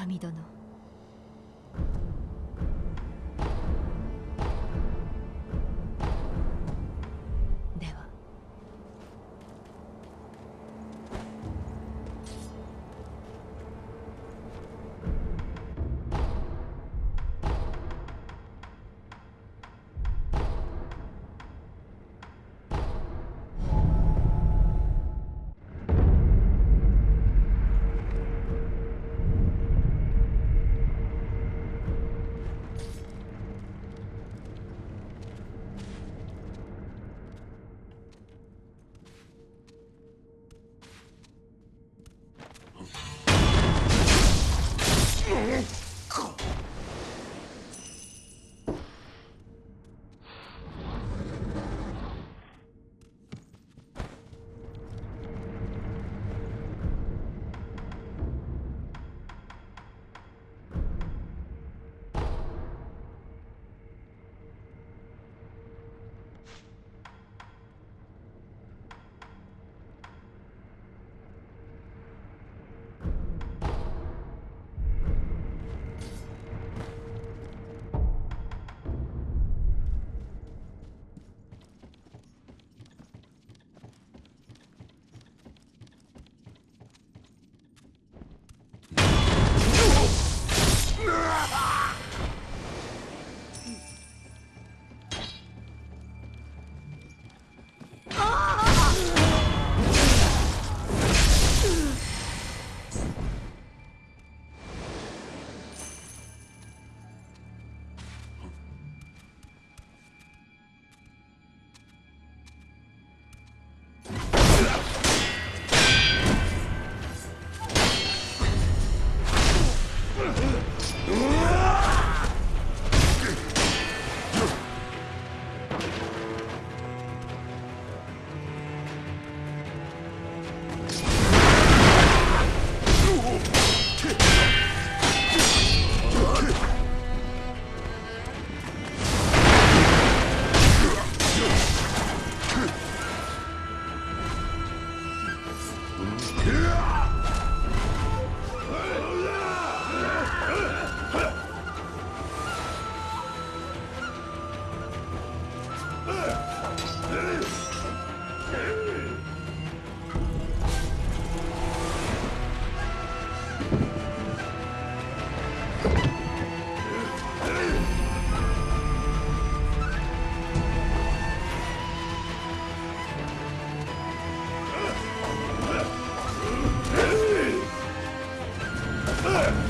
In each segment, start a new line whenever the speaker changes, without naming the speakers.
神殿。Ugh!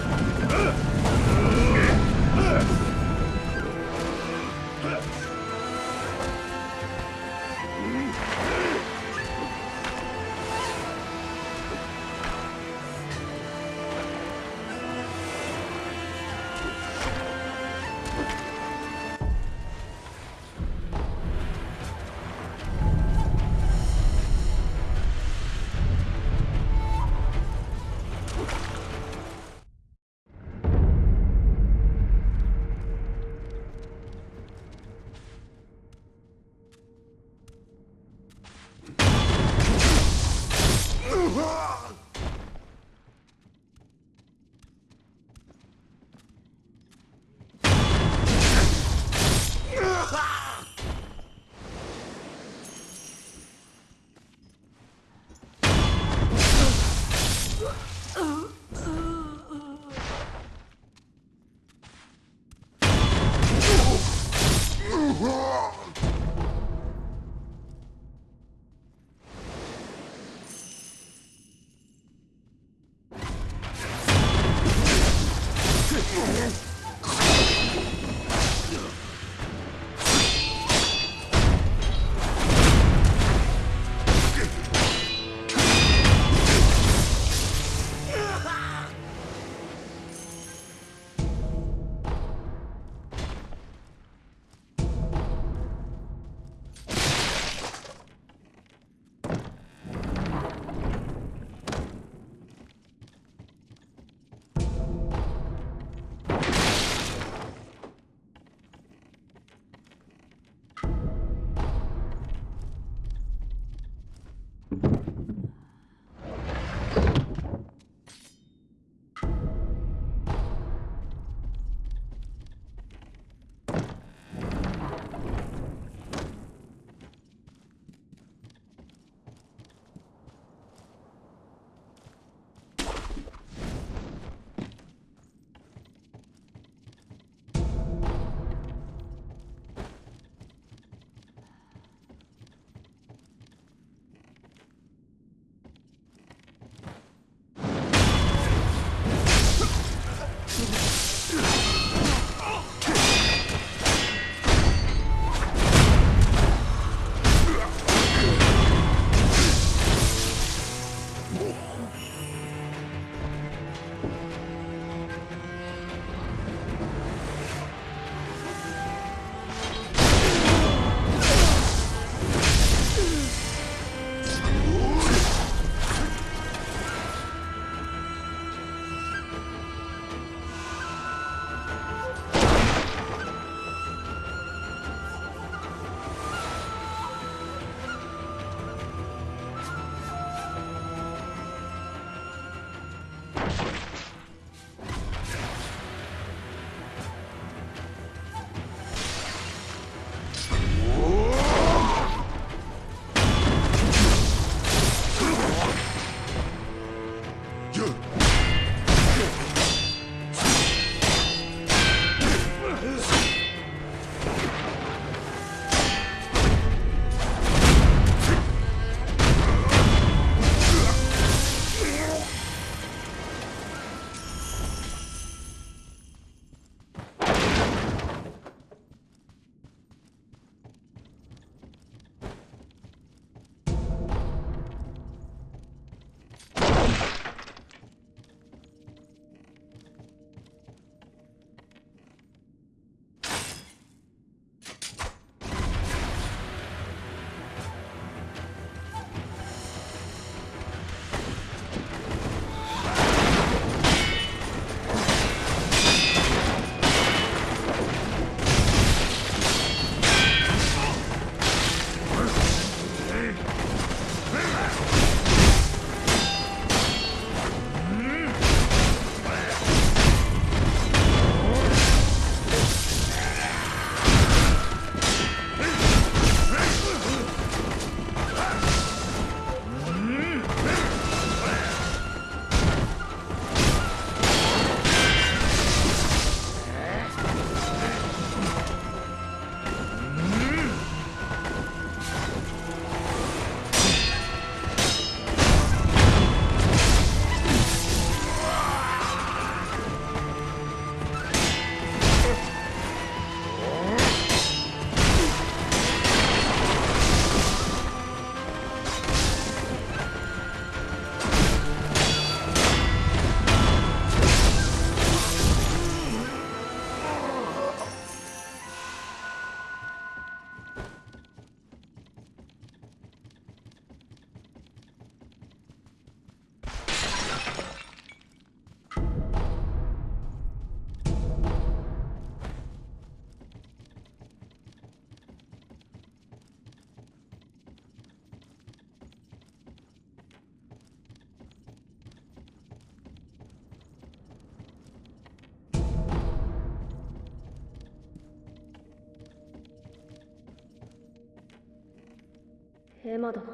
エマ殿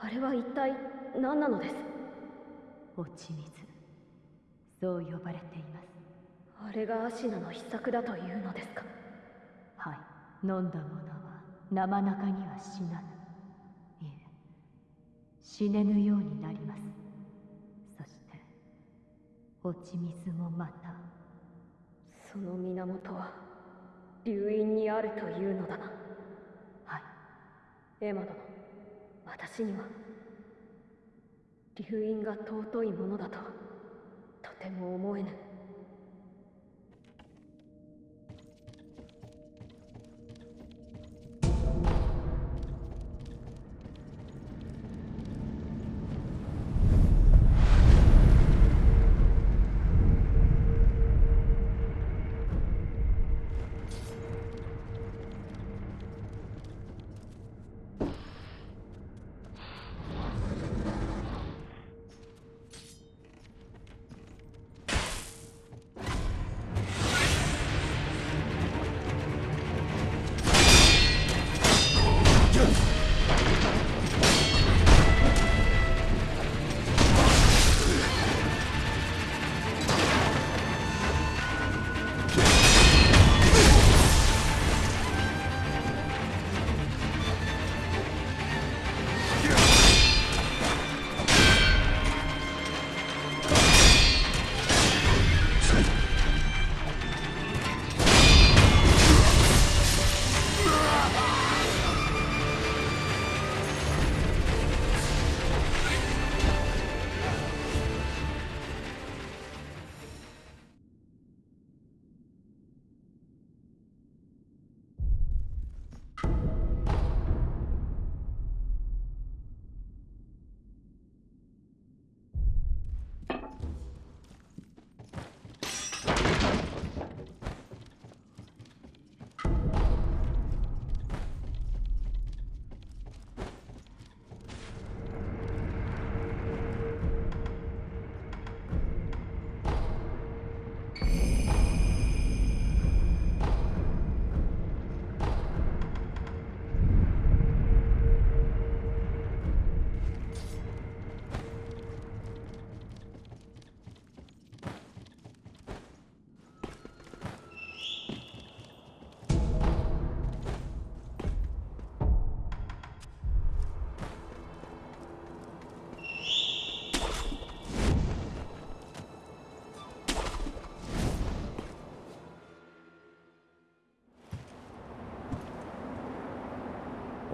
あれは一体何なのです？
落ち水そう呼ばれています。
あれがアシナの秘策だというのですか？
はい。飲んだ者は生中には死なぬ。いえ死ねぬようになります。そして落ち水もまた
その源は流院にあるというのだな。
はい。
エマ殿私には。流院が尊いものだと。とても思えぬ。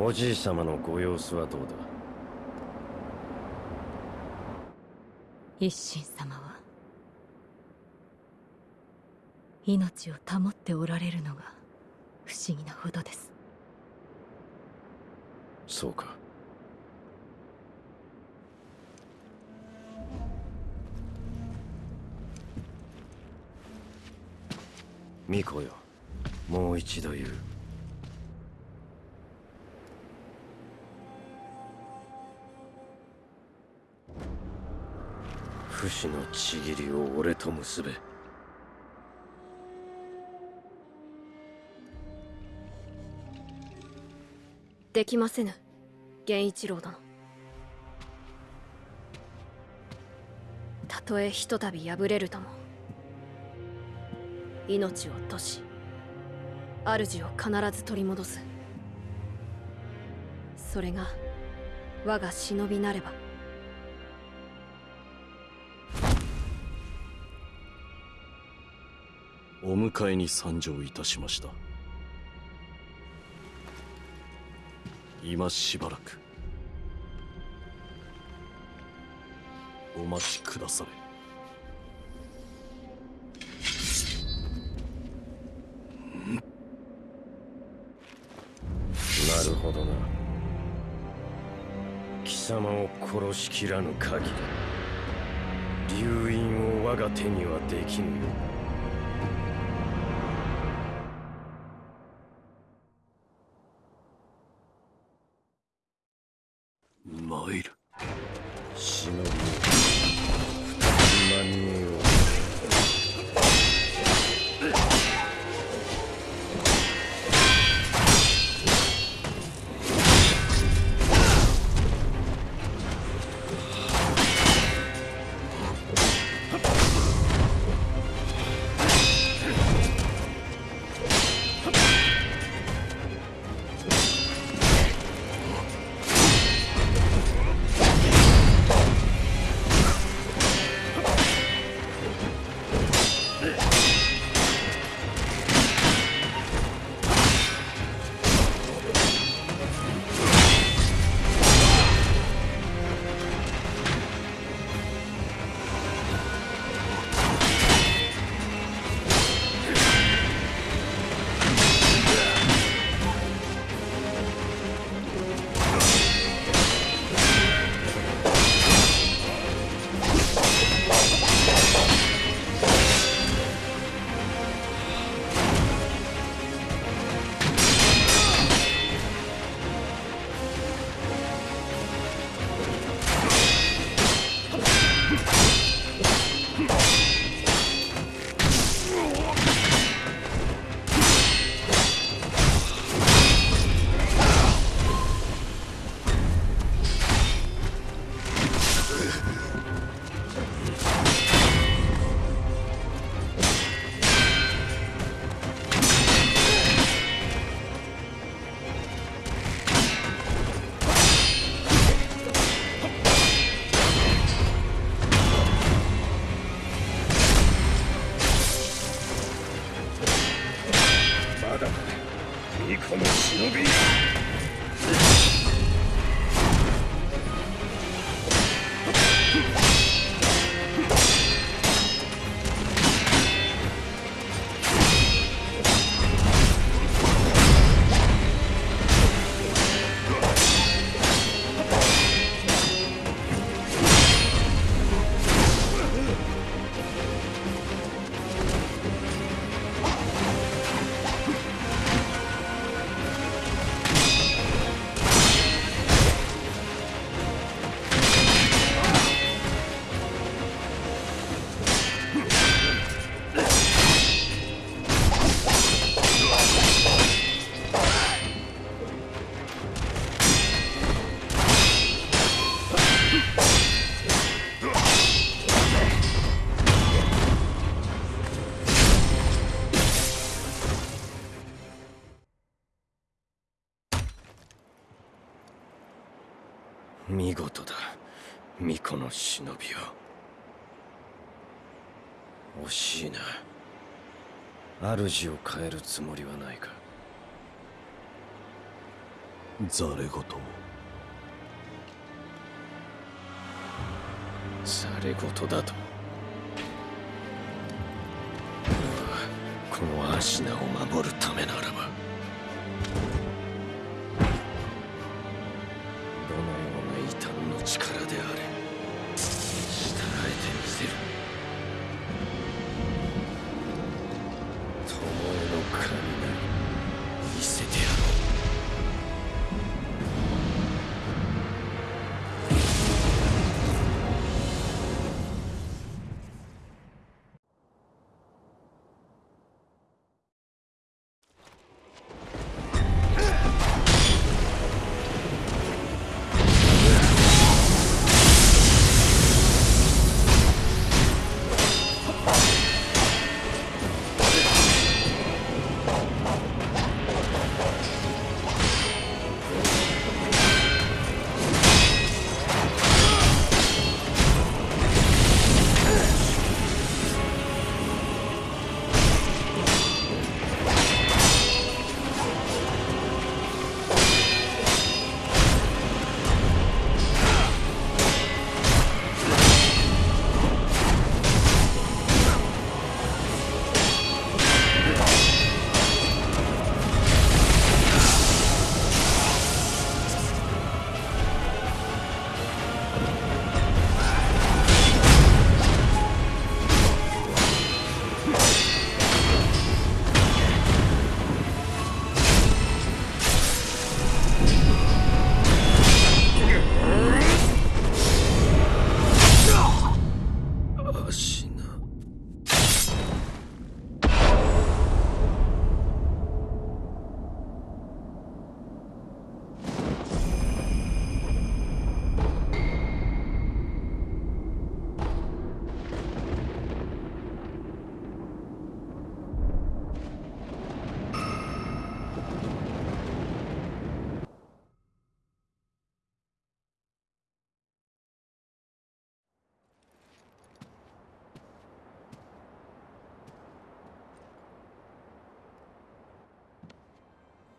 おじい様のご様子はどうだ？
一心様は命を保っておられるのが不思議なほどです。
そうか。巫女よ。もう一度言う不死のちぎりを俺と結べ。
できませぬ源一郎殿。たとえひとたび敗れるとも命を落とし主を必ず取り戻す。それが我が忍びなれば
お迎えに参上いたしました。今しばらく。お待ちくだされ。
なるほどな。貴様を殺しきらぬ限り流院を我が手にはできぬよ巫女の忍びよ惜しいな。主を変えるつもりはないか。
ざれ言を。
され事だと。俺はこのアシナを守るためならば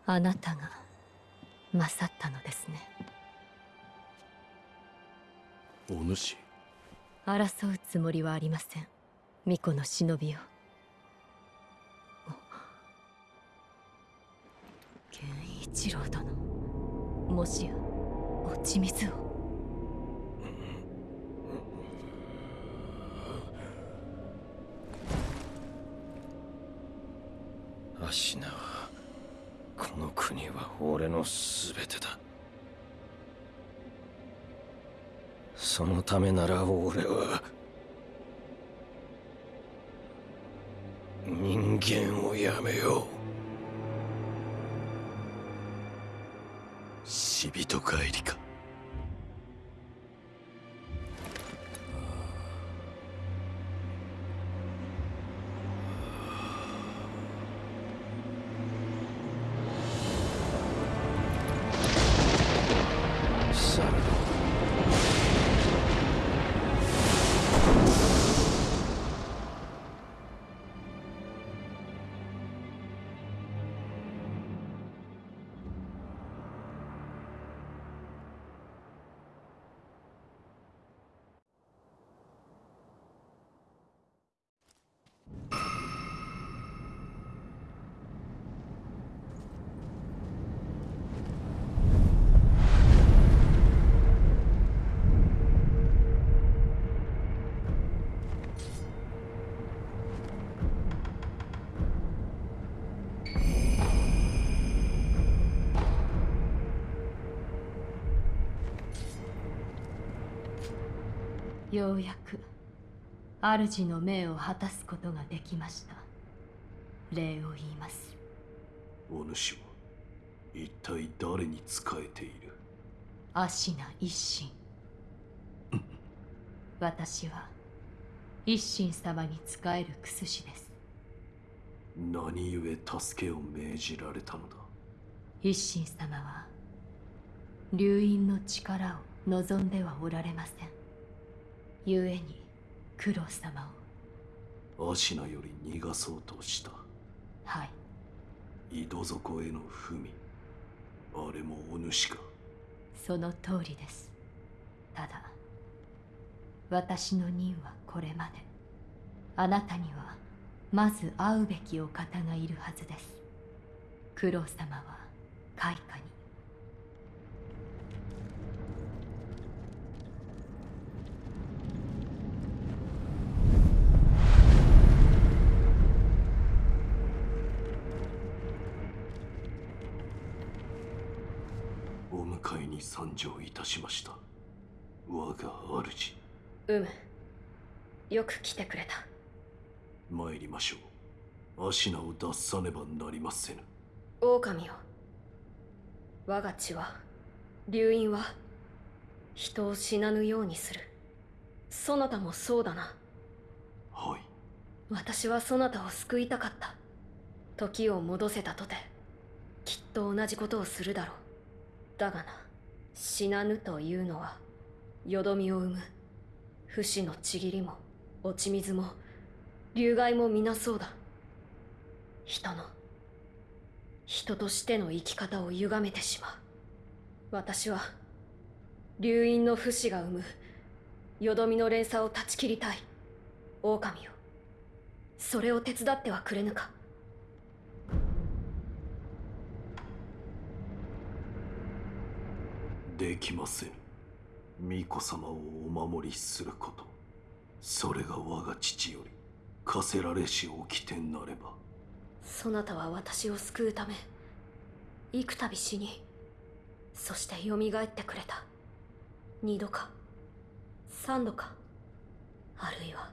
あな
たが勝ったのですね。
お主。
争うつもりはありません。巫女の忍びよ源一郎殿。もしや落ち水を。
アシナはこの国は俺の全てだ。そのためなら俺は人間をやめよう。
死人帰りか。
ようやく主の命を果たすことができました。礼を言います。
お主は一体誰に仕えている？
アシナ一心。私は一心様に仕えるクスシです。
何故助けを命じられたのだ？
一心様は流因の力を望んではおられません故に九郎様
アシナより逃がそうとした。
をはい。
井戸底への文。あれもお主か。
その通りです。ただ私の任はこれまで。あなたにはまず会うべきお方がいるはずです。九郎様は開花に
お迎えに参上いたしました。我が主。
うむよく来てくれた。
参りましょう。アシナを脱さねばなりませぬ。
狼よ。我が血は流因は人を死なぬようにする。そなたもそうだな。
はい。
私はそなたを救いたかった。時を戻せたとてきっと同じことをするだろう。だがな死なぬというのはよどみを生む不死のちぎりも落ち水も流害も皆そうだ。人の人としての生き方を歪めてしまう。私は流因の不死が生むよどみの連鎖を断ち切りたい狼よそれを手伝ってはくれぬか。
できません。巫女様をお守りすること。それが我が父より課せられし掟なれば。
そなたは私を救うため幾度死にそして蘇ってくれた。二度か三度かあるいは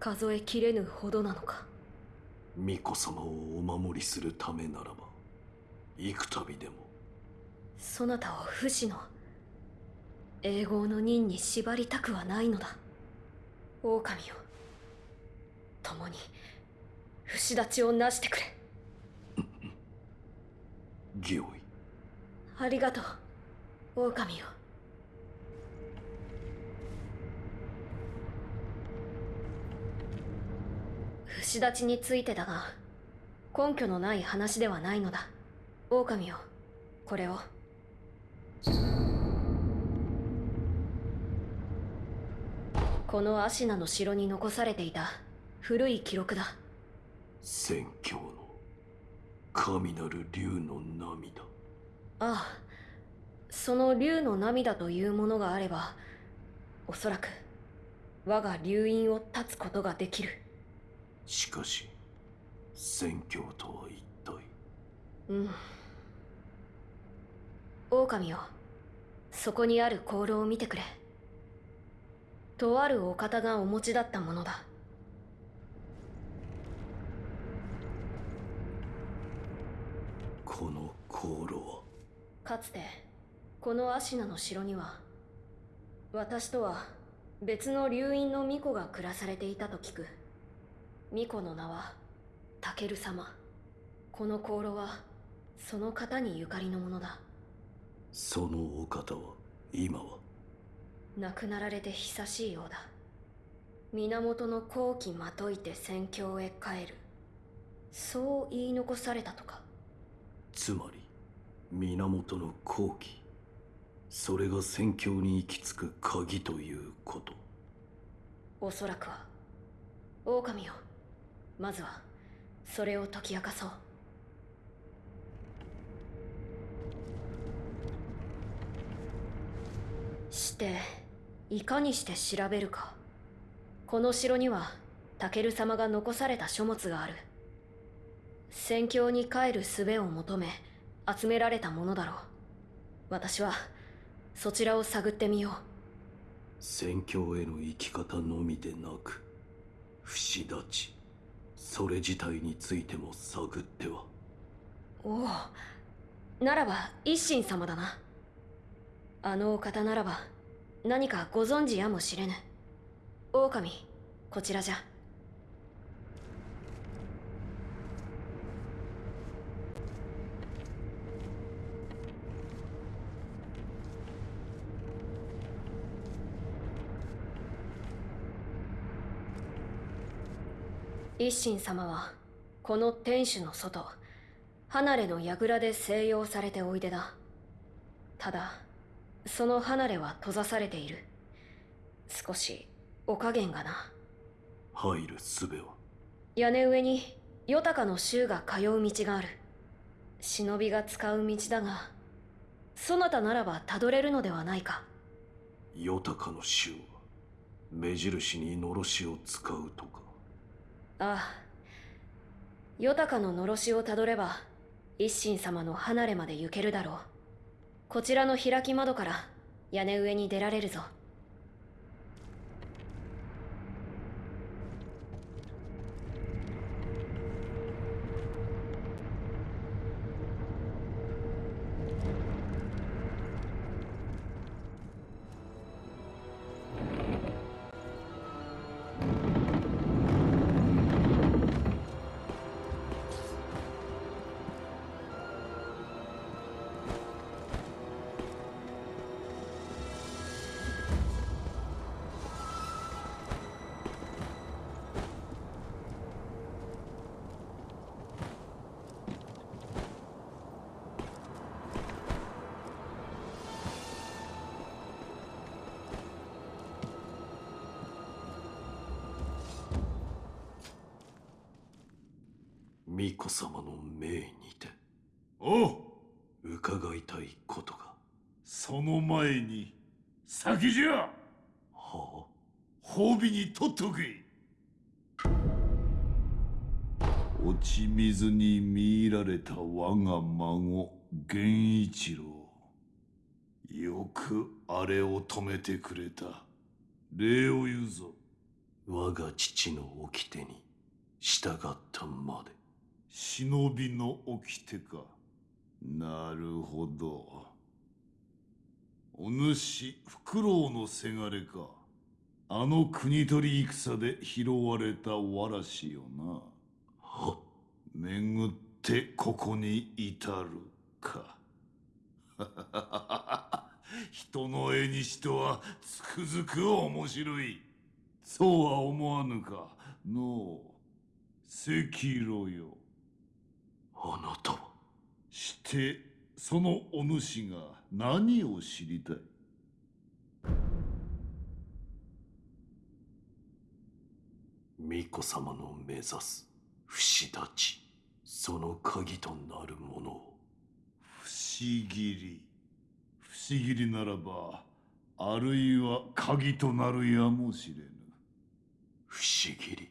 数えきれぬほどなのか。
巫女様をお守りするためならば幾度でも
そなたを不死の永劫の任に縛りたくはないのだ。狼よ。共に不死立ちをなしてくれ。
御意
ありがとう狼よ。不死立ちについてだが根拠のない話ではないのだ。狼よこれをこのアシナの城に残されていた。古い記録だ。
宣教の神なる竜の涙。
ああ。その竜の涙というものがあればおそらく我が竜院を断つことができる。
しかし宣教とは一体。
うん。狼よ。そこにある香炉を見てくれとあるお方がお持ちだったものだ。
この香炉は？
かつてこのアシナの城には私とは別の流院の巫女が暮らされていたと聞く。巫女の名はタケル様。この香炉はその方にゆかりのものだ。
そのお方は今は？
亡くなられて久しいようだ。源の好機まといて戦況へ帰る。そう言い残されたとか。
つまり源の好機それが宣教に行き着く鍵ということ。
おそらくは狼よ。まずはそれを解き明かそう。していかにして調べるか。この城にはタケル様が残された書物がある。戦況に帰る術を求め集められたものだろう。私はそちらを探ってみよう。
戦況への生き方のみでなく不死立ちそれ自体についても探っては。
おおならば一心様だな。あのお方ならば何かご存知やもしれぬ。狼こちらじゃ。一心様はこの天守の外離れの櫓で静養されておいでだ。ただその離れは閉ざされている。少しお加減がな。
入る術は
屋根上にヨタカの衆が通う道がある。忍びが使う道だがそなたならばたどれるのではないか。
ヨタカの衆は目印にのろしを使うとか。
ああ。ヨタカののろしをたどれば一心様の離れまで行けるだろうこちらの開き窓から屋根上に出られるぞ。
巫女様の命にて。
おう。
伺いたいことが。
その前に先じゃ。
は
褒美に取っとけ。落ち水に見入られた我が孫源一郎。よくあれを止めてくれた。礼を言うぞ。
あ我が父の掟に従ったまで
忍びの掟か。なるほど。お主フクロウのせがれか。あの国取り戦で拾われたわらしよな。
は
巡ってここに至るか。人の絵にしとはつくづく面白い。そうは思わぬか。のう赤色よ。
あなたは。
してそのお主が何を知りたい？
巫女様の目指す不死立ちその鍵となるものを。
不思議り。不思議りならばあるいは鍵となるやもしれぬ。
不思議り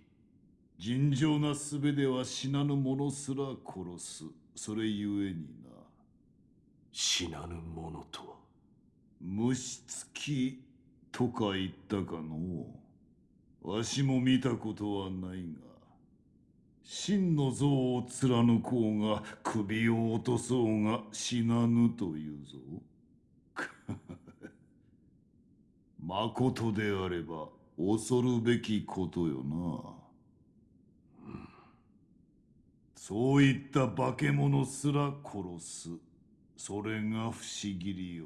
尋常な術では死なぬ者すら殺す。それゆえにな。
死なぬものとは？
虫つきとか言ったかのわしも見たことはないが真の像を貫こうが首を落とそうが死なぬというぞ。まことであれば恐るべきことよなそういった化け物すら殺す。それが不思議りよ。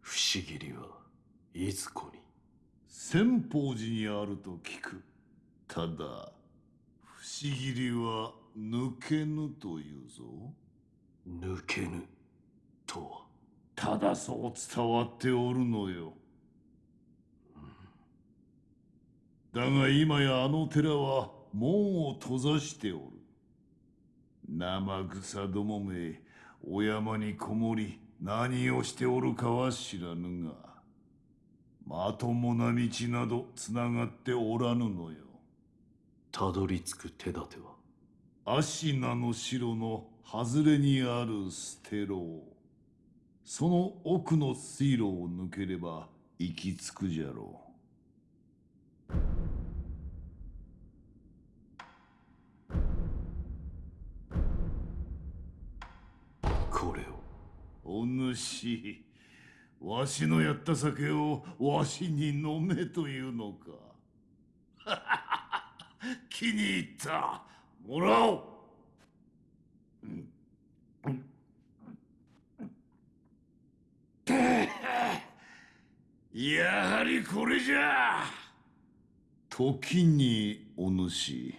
不思議りはいずこに。
千宝寺にあると聞く。ただ不思議りは抜けぬというぞ。
抜けぬとは。
ただそう伝わっておるのよだが今やあの寺は門を閉ざしておる。生草どもめお山にこもり何をしておるかは知らぬがまともな道などつながっておらぬのよ。
たどり着く手立ては？
芦名の城の外れにある捨てろその奥の水路を抜ければ行き着くじゃろ
こ
お主、わしのやった酒をわしに飲めというのか。気に入った。もらおう。やはりこれじゃ時にお主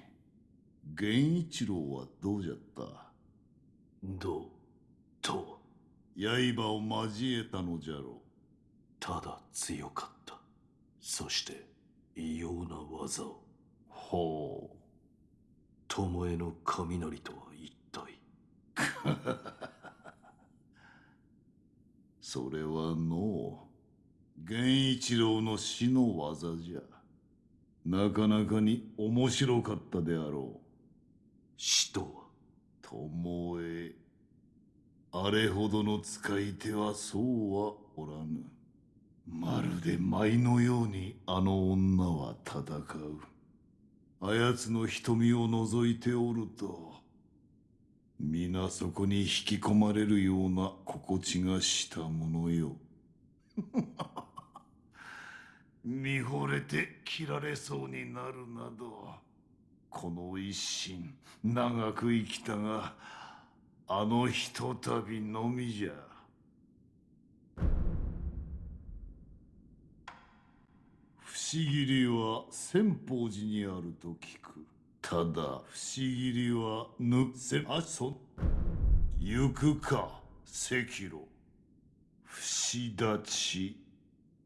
源一郎はどうじゃった？
どうと
刃を交えたのじゃろ
ただ強かった。そして異様な技を。
ほう。
巴の雷とは一体。
それはのう源一郎の死の技じゃ。なかなかに面白かったであろう。
死とは？
巴あれほどの使い手はそうはおらぬ。まるで舞のようにあの女は戦う。あやつの瞳を覗いておると皆そこに引き込まれるような心地がしたものよ。見惚れて切られそうになるなどこの一心長く生きたがあのひとたびのみじゃ。不思議りは千宝寺にあると聞く。ただ不思議りはぬせあそ行くか赤炉不死立ち。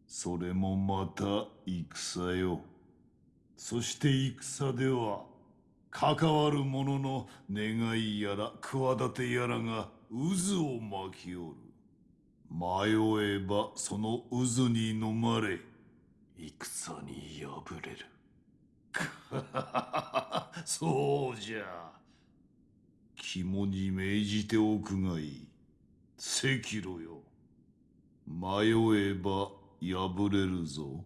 それもまた戦よ。そして戦では関わる者の願いやら企てやらが渦を巻きおる。迷えばその渦に飲まれ
戦に敗れる。
そうじゃ。肝に銘じておくがいい。赤炉よ。迷えば破れるぞ。